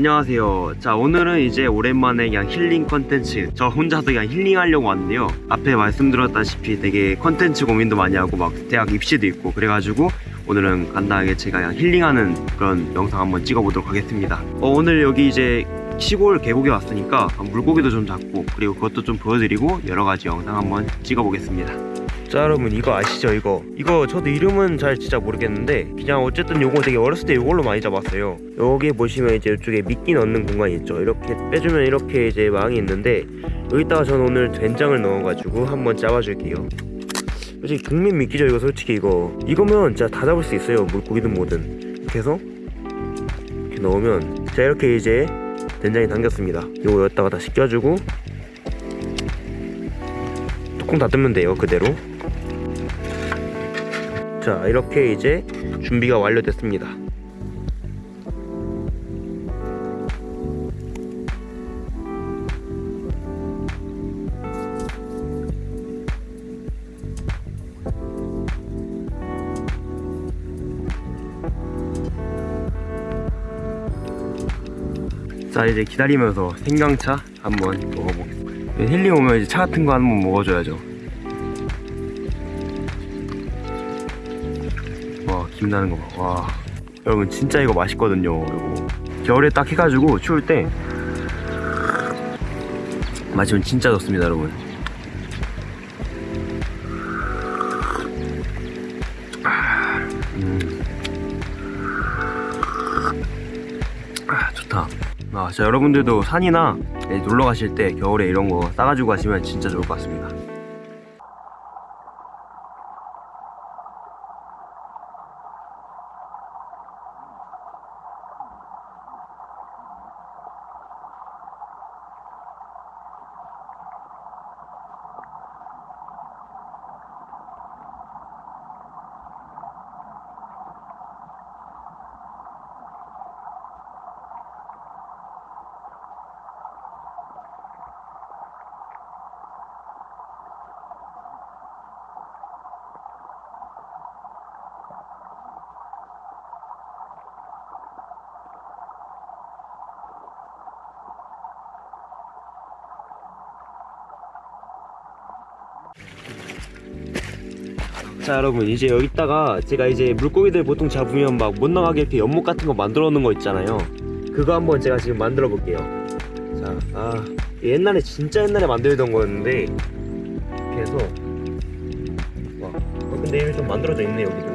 안녕하세요. 자 오늘은 이제 오랜만에 그냥 힐링 컨텐츠 저 혼자서 그냥 힐링하려고 왔는데요. 앞에 말씀드렸다시피 되게 컨텐츠 고민도 많이 하고 막 대학 입시도 있고 그래가지고 오늘은 간단하게 제가 그냥 힐링하는 그런 영상 한번 찍어보도록 하겠습니다. 어, 오늘 여기 이제 시골 계곡에 왔으니까 물고기도 좀 잡고 그리고 그것도 좀 보여드리고 여러가지 영상 한번 찍어보겠습니다 자 여러분 이거 아시죠 이거? 이거 저도 이름은 잘 진짜 모르겠는데 그냥 어쨌든 요거 되게 어렸을 때 요걸로 많이 잡았어요. 여기 보시면 이제 이쪽에 미끼 넣는 공간이 있죠. 이렇게 빼주면 이렇게 이제 망이 있는데 여기다가 저는 오늘 된장을 넣어가지고 한번 잡아줄게요. 솔직히 국민 미끼죠 이거 솔직히 이거. 이거면 진짜 다 잡을 수 있어요 물고기든 뭐든. 이렇게 해서 이렇게 넣으면 자 이렇게 이제 된장이 담겼습니다. 요거 여기다가 다시 껴주고 뚜껑 닫으면 돼요 그대로 자 이렇게 이제 준비가 완료됐습니다. 자 이제 기다리면서 생강차 한번 먹어보겠습니다. 힐링 오면 이제 차 같은 거 한번 먹어줘야죠 김나는 거봐와 여러분 진짜 이거 맛있거든요. 이거 겨울에 딱 해가지고 추울 때 마시면 진짜 좋습니다 여러분. 아, 음. 아 좋다. 아, 자 여러분들도 산이나 네, 놀러 가실 때 겨울에 이런 거 싸가지고 가시면 진짜 좋을 것 같습니다 자 여러분 이제 여기다가 제가 이제 물고기들 보통 잡으면 막 못 나가게 이렇게 연못 같은 거 만들어 놓은 거 있잖아요. 그거 한번 제가 지금 만들어 볼게요. 자 아 옛날에 진짜 옛날에 만들던 거였는데 이렇게 해서 와 어, 근데 이게 좀 만들어져 있네 여기도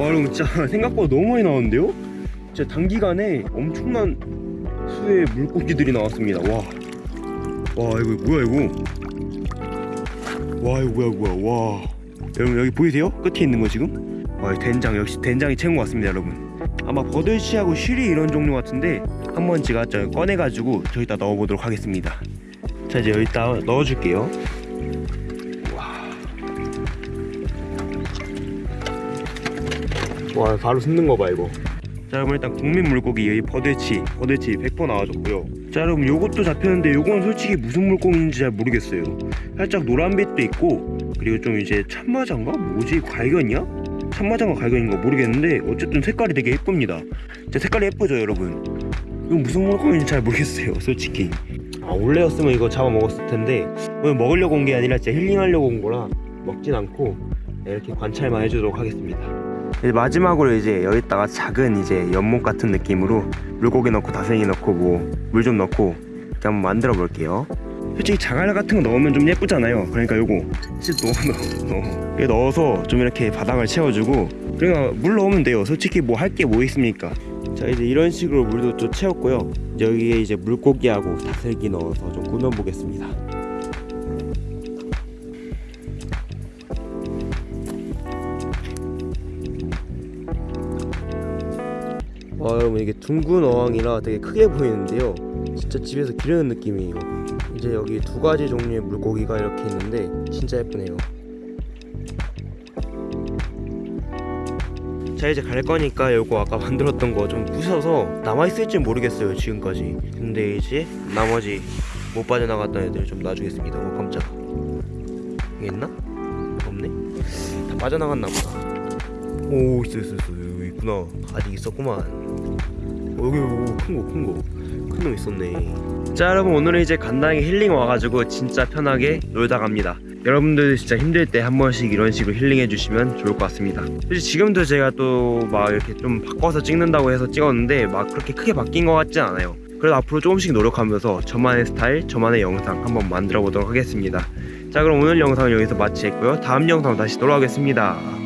와 여러분 진짜 생각보다 너무 많이 나왔는데요? 진짜 단기간에 엄청난 수의 물고기들이 나왔습니다 와. 와 이거 뭐야 이거 와 이거 뭐야 뭐야 와 여러분 여기 보이세요? 끝에 있는 거 지금? 와 된장 역시 된장이 최고인 것 같습니다 여러분 아마 버들치하고 쉬리 이런 종류 같은데 한번 제가 저 꺼내가지고 저기다 넣어보도록 하겠습니다 자 이제 여기다 넣어줄게요 와 바로 숨는 거 봐 이거. 자 여러분 일단 국민 물고기 여기 버들치 버들치 100% 나와줬고요. 자 여러분 요것도 잡혔는데 요건 솔직히 무슨 물고기인지 잘 모르겠어요. 살짝 노란빛도 있고 그리고 좀 이제 참마장가? 뭐지? 갈견이야? 참마장가 갈견인가 모르겠는데 어쨌든 색깔이 되게 예쁩니다. 진짜 색깔이 예쁘죠 여러분? 이거 무슨 물고기인지 잘 모르겠어요 솔직히. 아 원래였으면 이거 잡아먹었을 텐데 오늘 먹으려고 온 게 아니라 진짜 힐링하려고 온 거라 먹진 않고 이렇게 관찰만 해주도록 하겠습니다 이제 마지막으로 이제 여기다가 작은 이제 연못 같은 느낌으로 물고기 넣고 다생이 넣고 뭐 물 좀 넣고 이렇게 한번 만들어 볼게요. 솔직히 자갈 같은 거 넣으면 좀 예쁘잖아요. 그러니까 요거 진짜 넣어 넣어 넣어. 넣어서 좀 이렇게 바닥을 채워주고 그러니까 물 넣으면 돼요. 솔직히 뭐 할 게 뭐 있습니까? 자 이제 이런 식으로 물도 또 채웠고요. 여기에 이제 물고기하고 다슬기 넣어서 좀 꾸며보겠습니다 와 여러분 이게 둥근 어항이라 되게 크게 보이는데요. 진짜 집에서 기르는 느낌이에요. 이제 여기 두 가지 종류의 물고기가 이렇게 있는데 진짜 예쁘네요. 자 이제 갈 거니까 요거 아까 만들었던 거 좀 부셔서 남아있을지 모르겠어요 지금까지. 근데 이제 나머지 못 빠져나갔던 애들 좀 놔주겠습니다. 오 깜짝 여기 있나? 없네? 다 빠져나갔나 보다 오 있어 있어 있어. 여기 있구나. 아직 있었구만. 어, 여기 큰거 큰거 큰 놈 있었네. 자 여러분 오늘은 이제 간단하게 힐링 와가지고 진짜 편하게 놀다 갑니다. 여러분들 진짜 힘들 때 한 번씩 이런 식으로 힐링해 주시면 좋을 것 같습니다. 사실 지금도 제가 또 막 이렇게 좀 바꿔서 찍는다고 해서 찍었는데 막 그렇게 크게 바뀐 것 같진 않아요. 그래도 앞으로 조금씩 노력하면서 저만의 스타일 저만의 영상 한번 만들어 보도록 하겠습니다. 자 그럼 오늘 영상은 여기서 마치겠고요. 다음 영상 다시 돌아오겠습니다